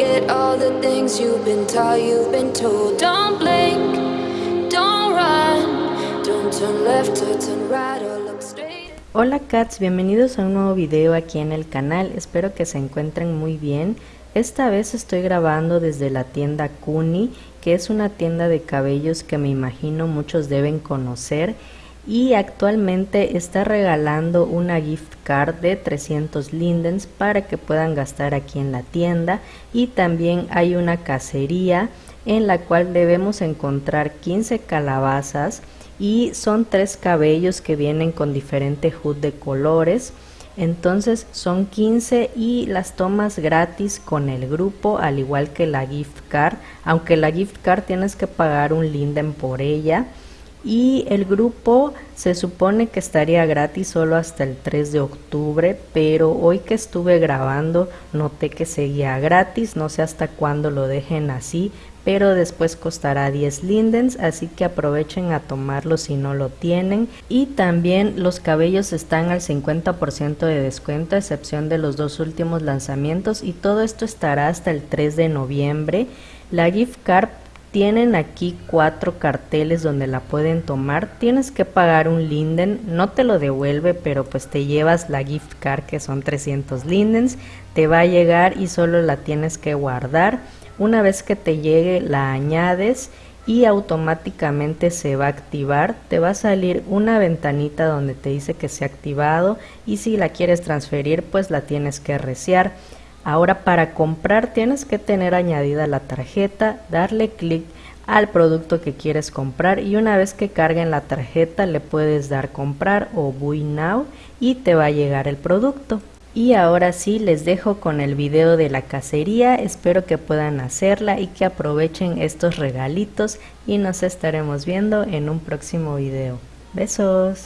All the things you've been you've been told. Don't blink, don't run, don't turn left or turn right or look straight. Hola cats, bienvenidos a un nuevo video aquí en el canal, espero que se encuentren muy bien. Esta vez estoy grabando desde la tienda Kuni, que es una tienda de cabellos que me imagino muchos deben conocer y actualmente está regalando una gift card de 300 lindens para que puedan gastar aquí en la tienda. Y también hay una cacería en la cual debemos encontrar 15 calabazas y son tres cabellos que vienen con diferente HUD de colores. Entonces son 15 y las tomas gratis con el grupo al igual que la gift card. Aunque la gift card tienes que pagar un linden por ella y el grupo se supone que estaría gratis solo hasta el 3 de octubre, pero hoy que estuve grabando noté que seguía gratis, no sé hasta cuándo lo dejen así, pero después costará 10 lindens, así que aprovechen a tomarlo si no lo tienen. Y también los cabellos están al 50% de descuento, a excepción de los dos últimos lanzamientos, y todo esto estará hasta el 3 de noviembre. La gift card tienen aquí cuatro carteles donde la pueden tomar. Tienes que pagar un linden, no te lo devuelve, pero pues te llevas la gift card que son 300 lindens. Te va a llegar y solo la tienes que guardar. Una vez que te llegue la añades y automáticamente se va a activar. Te va a salir una ventanita donde te dice que se ha activado y si la quieres transferir pues la tienes que reciar. Ahora para comprar tienes que tener añadida la tarjeta, darle clic al producto que quieres comprar y una vez que carguen la tarjeta le puedes dar comprar o buy now y te va a llegar el producto. Y ahora sí les dejo con el video de la cacería, espero que puedan hacerla y que aprovechen estos regalitos y nos estaremos viendo en un próximo video. Besos.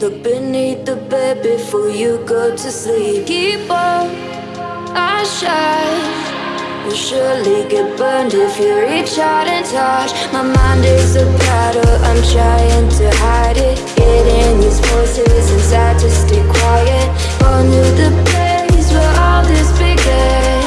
Look beneath the bed before you go to sleep. Keep up, I shine Will surely get burned if you reach out and touch. My mind is a battle, I'm trying to hide it. Getting these voices inside to stay quiet. Going to the place where all this began